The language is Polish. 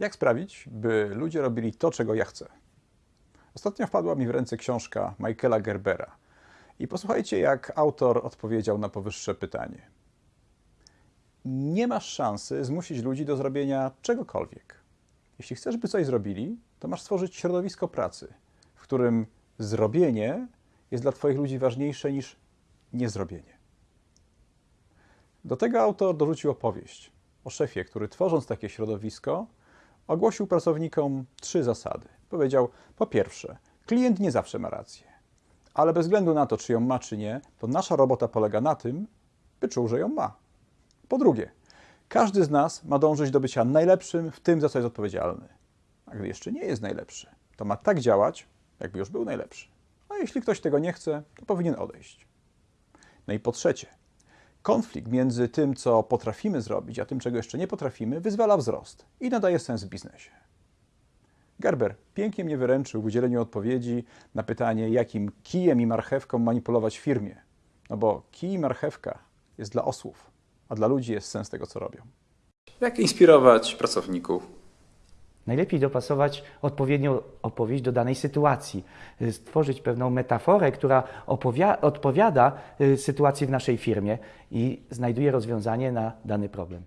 Jak sprawić, by ludzie robili to, czego ja chcę? Ostatnio wpadła mi w ręce książka Michaela Gerbera. I posłuchajcie, jak autor odpowiedział na powyższe pytanie. Nie masz szansy zmusić ludzi do zrobienia czegokolwiek. Jeśli chcesz, by coś zrobili, to masz stworzyć środowisko pracy, w którym zrobienie jest dla Twoich ludzi ważniejsze niż niezrobienie. Do tego autor dorzucił opowieść o szefie, który tworząc takie środowisko, ogłosił pracownikom trzy zasady. Powiedział: Po pierwsze, klient nie zawsze ma rację, ale bez względu na to, czy ją ma, czy nie, to nasza robota polega na tym, by czuł, że ją ma. Po drugie, każdy z nas ma dążyć do bycia najlepszym w tym, za co jest odpowiedzialny. A gdy jeszcze nie jest najlepszy, to ma tak działać, jakby już był najlepszy. A jeśli ktoś tego nie chce, to powinien odejść. No i po trzecie, konflikt między tym, co potrafimy zrobić, a tym, czego jeszcze nie potrafimy, wyzwala wzrost i nadaje sens w biznesie. Gerber pięknie mnie wyręczył w udzieleniu odpowiedzi na pytanie, jakim kijem i marchewką manipulować firmie. No bo kij i marchewka jest dla osłów, a dla ludzi jest sens tego, co robią. Jak inspirować pracowników? Najlepiej dopasować odpowiednią opowieść do danej sytuacji, y, stworzyć pewną metaforę, która odpowiada y, sytuacji w naszej firmie i znajduje rozwiązanie na dany problem.